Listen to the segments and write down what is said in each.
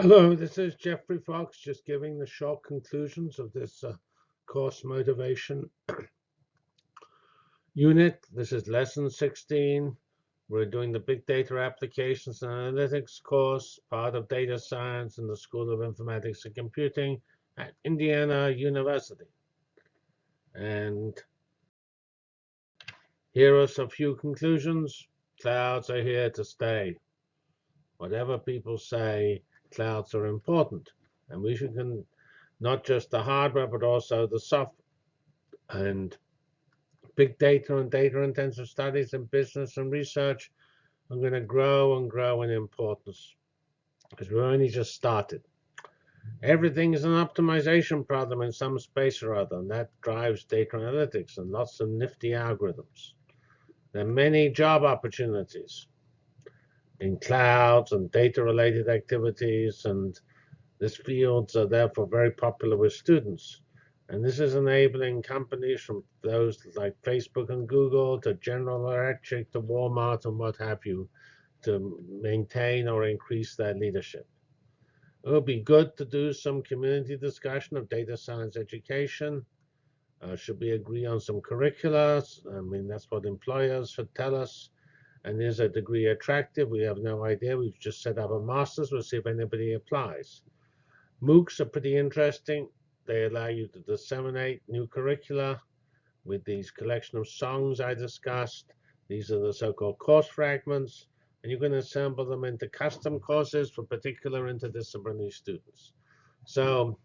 Hello, this is Geoffrey Fox, just giving the short conclusions of this uh, course motivation unit. This is lesson 16. We're doing the Big Data Applications and Analytics course, part of data science in the School of Informatics and Computing at Indiana University. And here are a few conclusions. Clouds are here to stay. Whatever people say, clouds are important. And we should can, not just the hardware, but also the software. And big data and data intensive studies in business and research are going to grow and grow in importance because we're only just started. Everything is an optimization problem in some space or other, and that drives data analytics and lots of nifty algorithms. There are many job opportunities in clouds and data-related activities, and these fields are therefore very popular with students. And this is enabling companies from those like Facebook and Google to General Electric to Walmart and what have you to maintain or increase their leadership. It would be good to do some community discussion of data science education. Uh, should we agree on some curricula? I mean, that's what employers should tell us. And is a degree attractive? We have no idea. We've just set up a master's. We'll see if anybody applies. MOOCs are pretty interesting. They allow you to disseminate new curricula with these collection of songs I discussed. These are the so-called course fragments. And you can assemble them into custom courses for particular interdisciplinary students. So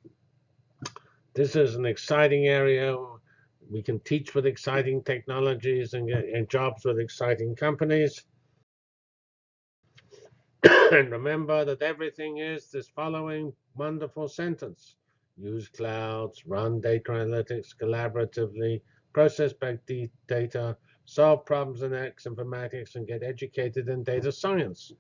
this is an exciting area we can teach with exciting technologies and get and jobs with exciting companies. and remember that everything is this following wonderful sentence. Use clouds, run data analytics collaboratively, process back data, solve problems in X informatics, and get educated in data science.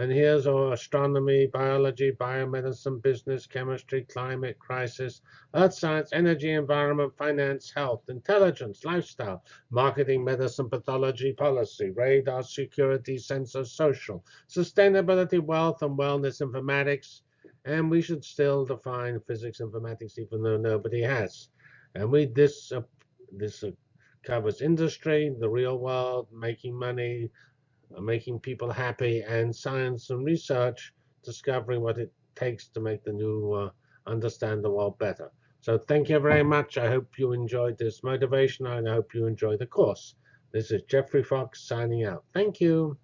And here's our astronomy, biology, biomedicine, business, chemistry, climate, crisis, earth science, energy, environment, finance, health, intelligence, lifestyle, marketing, medicine, pathology, policy, radar, security, sensor, social, sustainability, wealth, and wellness, informatics. And we should still define physics informatics, even though nobody has. And we this uh, this uh, covers industry, the real world, making money, making people happy, and science and research, discovering what it takes to make the new, uh, understand the world better. So thank you very much. I hope you enjoyed this motivation, and I hope you enjoy the course. This is Geoffrey Fox signing out. Thank you.